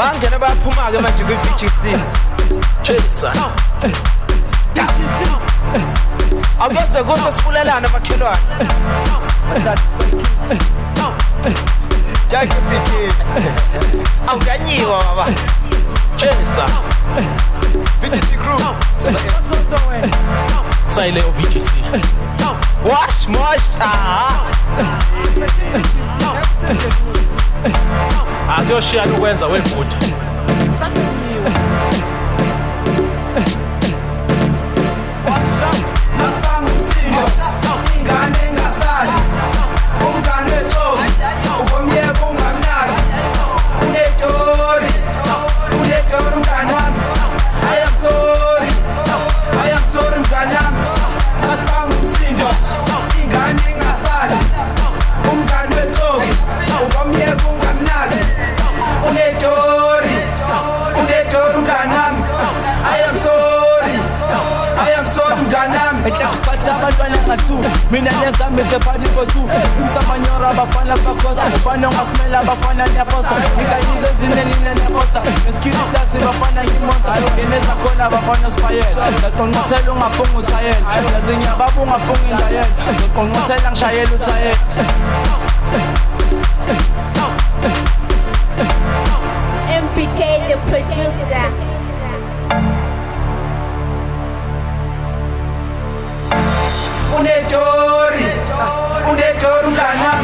bangena bayaphuma-ke manje kwi-vgc jason awuyeze kuse sifulelane makhelwane. Jakebikini awukanyiwa baba. Jason vgc crew sayile o-vgc wash mosh. Aha akuyoshiyana ukwenza wevuda abantwana nga-two mina simsa abafana abafana ngesikili plasi bafana ngimonta abafana uthayela ngishayela uthayela MPK the producer. Unetori unetori mnganami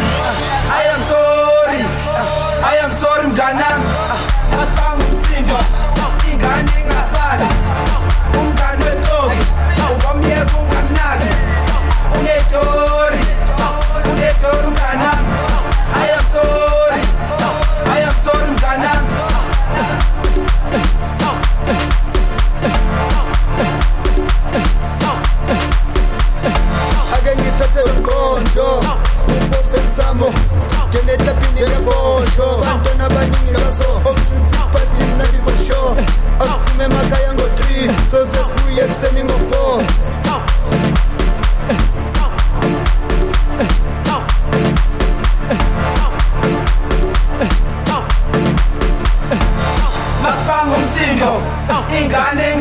ingane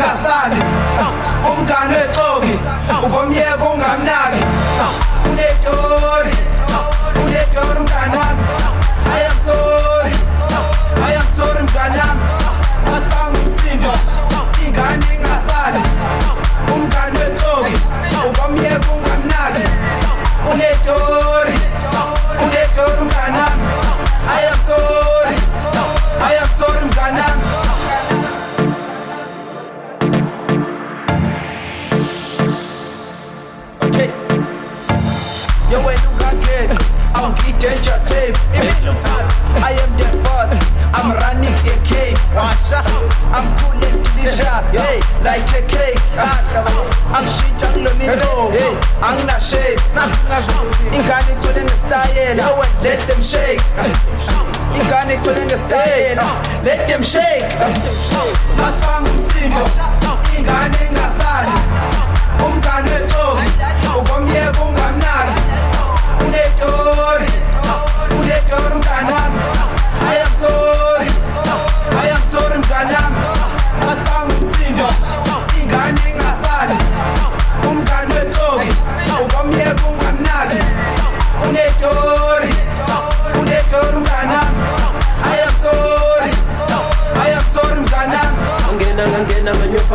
Ah, not shape. Ingani calling a style. Yo, and let them shake. Ingani calling a style. Let them shake. Masbang umsindo. Ingani ngasali.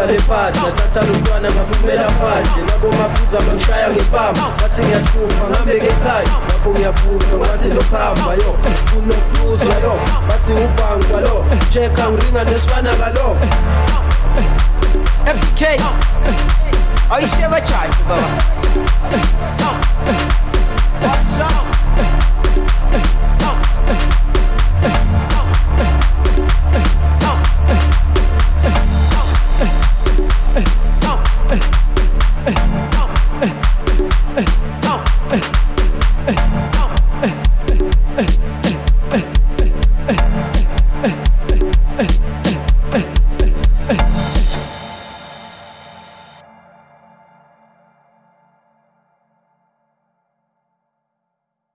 Nganyopha lephathi ngathatha lomntwana ngaphumela phandle nabo maphuza bangishaya ngepamba bathi yo. Lo. Fk baba